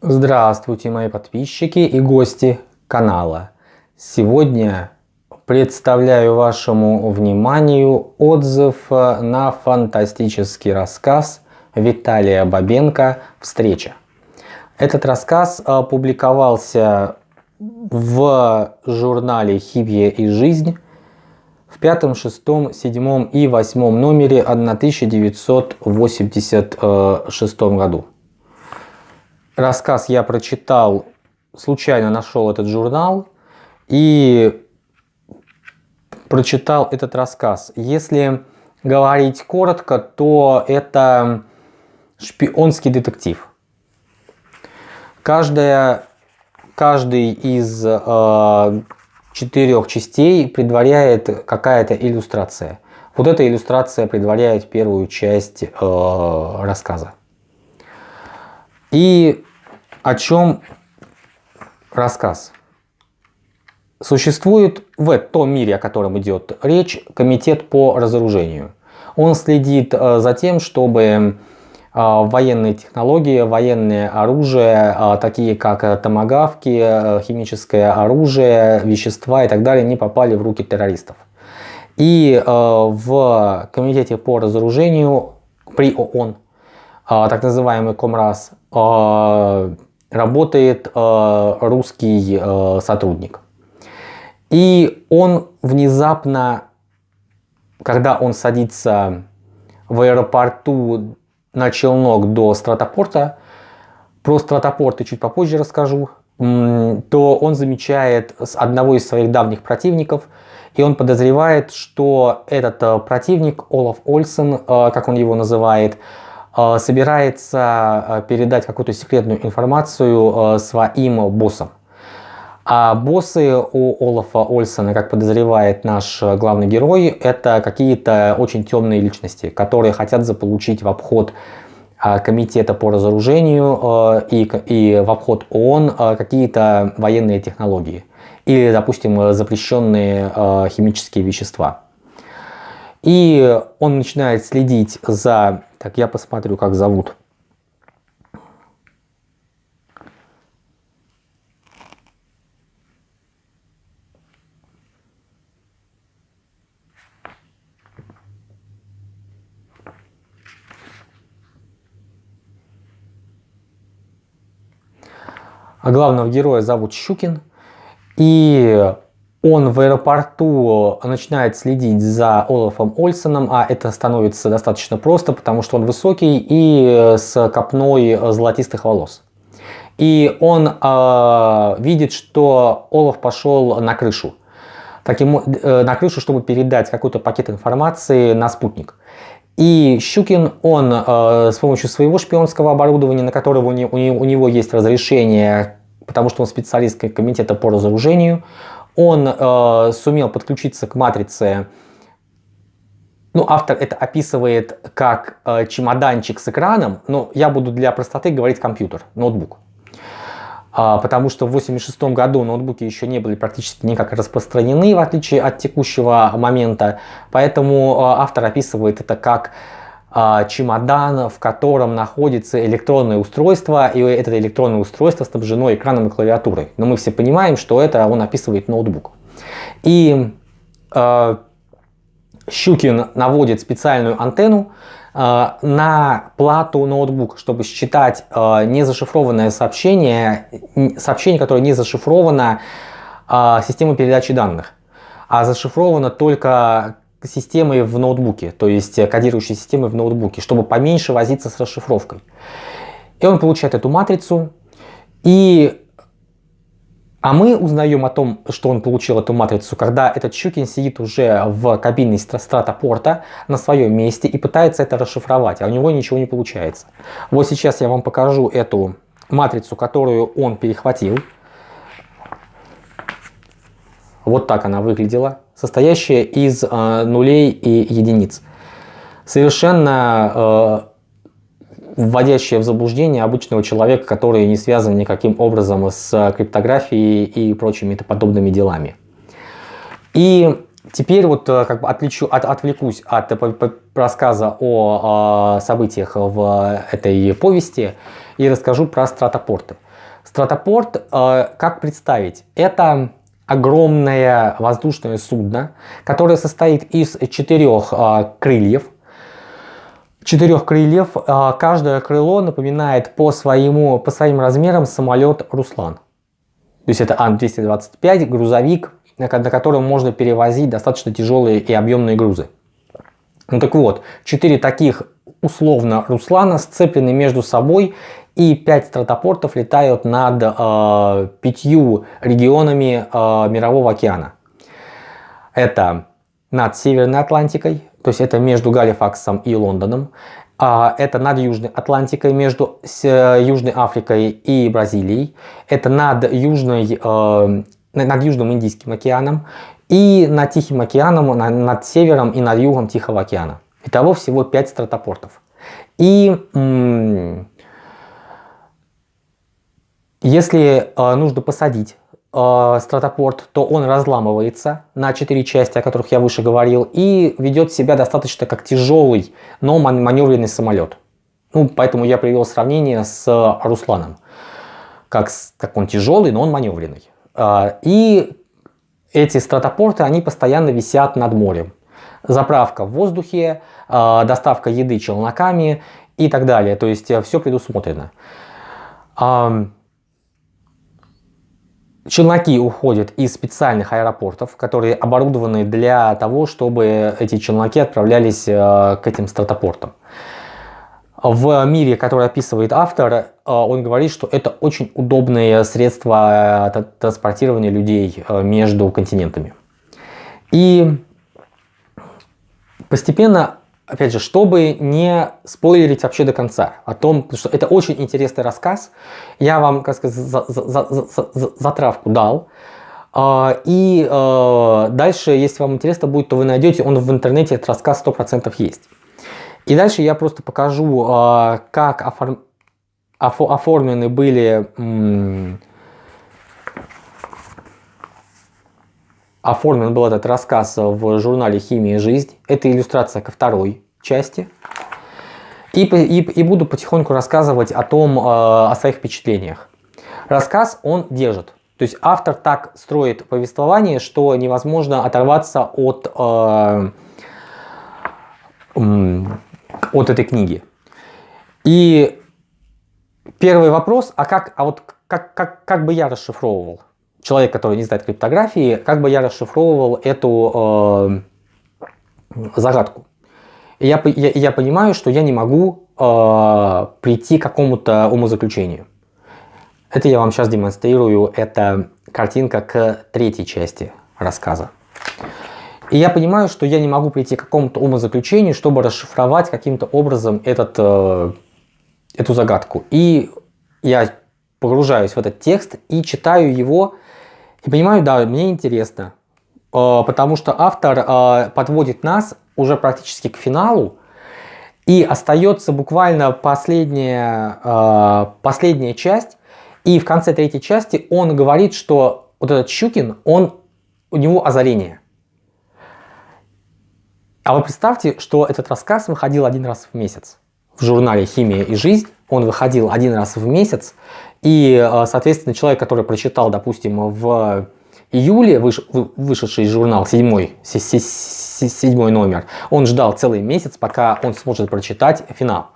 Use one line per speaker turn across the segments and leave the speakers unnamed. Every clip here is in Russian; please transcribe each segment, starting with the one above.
Здравствуйте, мои подписчики и гости канала. Сегодня представляю вашему вниманию отзыв на фантастический рассказ Виталия Бабенко «Встреча». Этот рассказ публиковался в журнале «Химия и жизнь» в пятом, шестом, седьмом и восьмом номере 1986 году. Рассказ я прочитал, случайно нашел этот журнал и прочитал этот рассказ. Если говорить коротко, то это шпионский детектив. Каждая, каждый из э, четырех частей предваряет какая-то иллюстрация. Вот эта иллюстрация предваряет первую часть э, рассказа. И о чем рассказ? Существует в том мире, о котором идет речь, комитет по разоружению. Он следит э, за тем, чтобы а, военные технологии, военное оружие, а, такие как томогавки, э, химическое оружие, вещества и так далее, не попали в руки террористов. И э, в Комитете по разоружению при ООН, так называемый Комрас, работает русский сотрудник. И он внезапно, когда он садится в аэропорту на челнок до стратопорта, про стратопорты чуть попозже расскажу, то он замечает одного из своих давних противников, и он подозревает, что этот э, противник, Олаф Ольсен, э, как он его называет, э, собирается передать какую-то секретную информацию своим боссам. А боссы у Олафа Ольсона, как подозревает наш главный герой, это какие-то очень темные личности, которые хотят заполучить в обход а, комитета по разоружению а, и, и в обход ООН а, какие-то военные технологии или, допустим, запрещенные химические вещества. И он начинает следить за... Так, я посмотрю, как зовут А главного героя зовут Щукин. И он в аэропорту начинает следить за Олафом Ольсоном, а это становится достаточно просто, потому что он высокий и с копной золотистых волос. И он э, видит, что Олаф пошел на крышу. Таким, э, на крышу, чтобы передать какой-то пакет информации на спутник. И Щукин, он э, с помощью своего шпионского оборудования, на которого у, не, у, у него есть разрешение, потому что он специалист комитета по разоружению, он э, сумел подключиться к матрице, ну, автор это описывает как э, чемоданчик с экраном, но я буду для простоты говорить компьютер, ноутбук. А, потому что в 1986 году ноутбуки еще не были практически никак распространены, в отличие от текущего момента. Поэтому а, автор описывает это как а, чемодан, в котором находится электронное устройство, и это электронное устройство снабжено экраном и клавиатурой. Но мы все понимаем, что это он описывает ноутбук. И э, Щукин наводит специальную антенну, Э, на плату ноутбук, чтобы считать э, незашифрованное сообщение, сообщение, которое не зашифровано э, системой передачи данных, а зашифровано только системой в ноутбуке, то есть кодирующей системой в ноутбуке, чтобы поменьше возиться с расшифровкой. И он получает эту матрицу, и а мы узнаем о том, что он получил эту матрицу, когда этот Щукин сидит уже в кабине стратопорта на своем месте и пытается это расшифровать, а у него ничего не получается. Вот сейчас я вам покажу эту матрицу, которую он перехватил. Вот так она выглядела, состоящая из э, нулей и единиц. Совершенно э, вводящее в заблуждение обычного человека, который не связан никаким образом с криптографией и прочими подобными делами. И теперь вот э, как бы отвлечу, от, отвлекусь от рассказа о, о событиях в этой повести и расскажу про стратопорты. Стратопорт, э, как представить, это огромное воздушное судно, которое состоит из четырех э, крыльев. Четырех крыльев, э, каждое крыло напоминает по, своему, по своим размерам самолет «Руслан». То есть это Ан-225, грузовик, на котором можно перевозить достаточно тяжелые и объемные грузы. Ну так вот, четыре таких условно Руслана сцеплены между собой и 5 стратопортов летают над э, пятью регионами э, Мирового океана. Это над Северной Атлантикой, то есть это между Галифаксом и Лондоном. А, это над Южной Атлантикой, между Южной Африкой и Бразилией. Это над, Южной, э, над Южным Индийским океаном и над Тихим океаном, над севером и над югом Тихого океана. Итого всего 5 стратопортов. И если э, нужно посадить э, стратопорт, то он разламывается на 4 части, о которых я выше говорил, и ведет себя достаточно как тяжелый, но маневренный самолет. Ну, поэтому я привел сравнение с Русланом. Как, как он тяжелый, но он маневренный. Э, и эти стратопорты, они постоянно висят над морем. Заправка в воздухе, э, доставка еды челноками и так далее. То есть э, все предусмотрено. Челноки уходят из специальных аэропортов, которые оборудованы для того, чтобы эти челноки отправлялись э, к этим стратопортам. В мире, который описывает автор, э, он говорит, что это очень удобное средство э, транспортирования людей между континентами. И постепенно опять же, чтобы не спойлерить вообще до конца о том, что это очень интересный рассказ, я вам, как сказать, за, за, за, за, дал. А, и а, дальше, если вам интересно будет, то вы найдете, он в интернете, этот рассказ 100% есть. И дальше я просто покажу, а, как оформ... оформлены были оформлен был этот рассказ в журнале «Химия и жизнь». Это иллюстрация ко второй части. И, и, и буду потихоньку рассказывать о том, э, о своих впечатлениях. Рассказ он держит. То есть автор так строит повествование, что невозможно оторваться от, э, от этой книги. И первый вопрос, а как, а вот как, как, как бы я расшифровывал? Человек, который не знает криптографии, как бы я расшифровывал эту э, загадку. Я, я, я понимаю, что я не могу э, прийти к какому-то умозаключению. Это я вам сейчас демонстрирую. Это картинка к третьей части рассказа. И я понимаю, что я не могу прийти к какому-то умозаключению, чтобы расшифровать каким-то образом этот, э, эту загадку. И я погружаюсь в этот текст и читаю его и понимаю, да, мне интересно, э, потому что автор э, подводит нас уже практически к финалу, и остается буквально последняя, э, последняя часть, и в конце третьей части он говорит, что вот этот Щукин, он, у него озарение. А вы представьте, что этот рассказ выходил один раз в месяц. В журнале «Химия и жизнь» он выходил один раз в месяц, и, э, соответственно, человек, который прочитал, допустим, в июле выш, вышедший журнал, седьмой, седьмой номер, он ждал целый месяц, пока он сможет прочитать финал.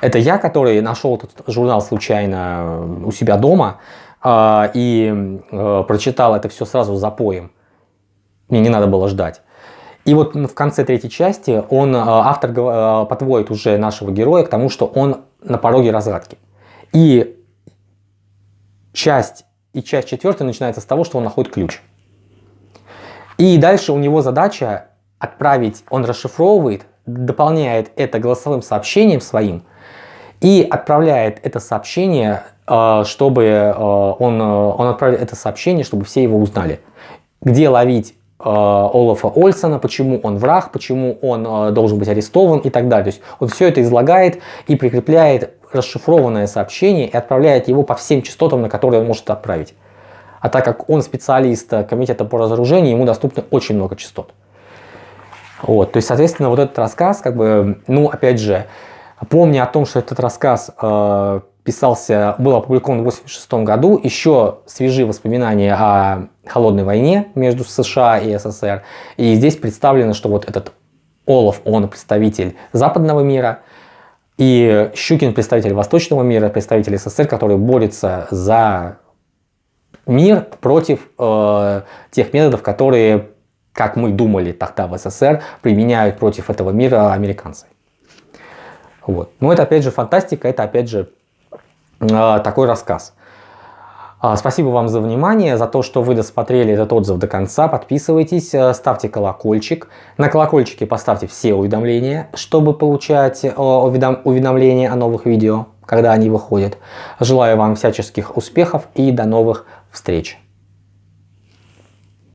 Это я, который нашел этот журнал случайно у себя дома э, и э, прочитал это все сразу за поем. Мне не надо было ждать. И вот в конце третьей части он, автор подводит уже нашего героя к тому, что он на пороге разгадки. И часть и часть четвертая начинается с того, что он находит ключ. И дальше у него задача отправить, он расшифровывает, дополняет это голосовым сообщением своим и отправляет это сообщение, э, чтобы э, он, э, он отправляет это сообщение, чтобы все его узнали. Где ловить Олафа Ольсона, почему он враг, почему он должен быть арестован и так далее. То есть он все это излагает и прикрепляет расшифрованное сообщение и отправляет его по всем частотам, на которые он может отправить. А так как он специалист э, комитета по разоружению, ему доступно очень много частот. Вот, то есть, соответственно, вот этот рассказ, как бы, ну, опять же, помня о том, что этот рассказ э, писался, был опубликован в 1986 году. Еще свежие воспоминания о холодной войне между США и СССР. И здесь представлено, что вот этот Олаф, он представитель западного мира, и Щукин представитель восточного мира, представитель СССР, который борется за мир против э, тех методов, которые, как мы думали тогда в СССР, применяют против этого мира американцы. Вот. Но это опять же фантастика, это опять же э, такой рассказ. А, спасибо вам за внимание, за то, что вы досмотрели этот отзыв до конца. Подписывайтесь, э, ставьте колокольчик. На колокольчике поставьте все уведомления, чтобы получать э, уведомления о новых видео, когда они выходят. Желаю вам всяческих успехов и до новых встреч.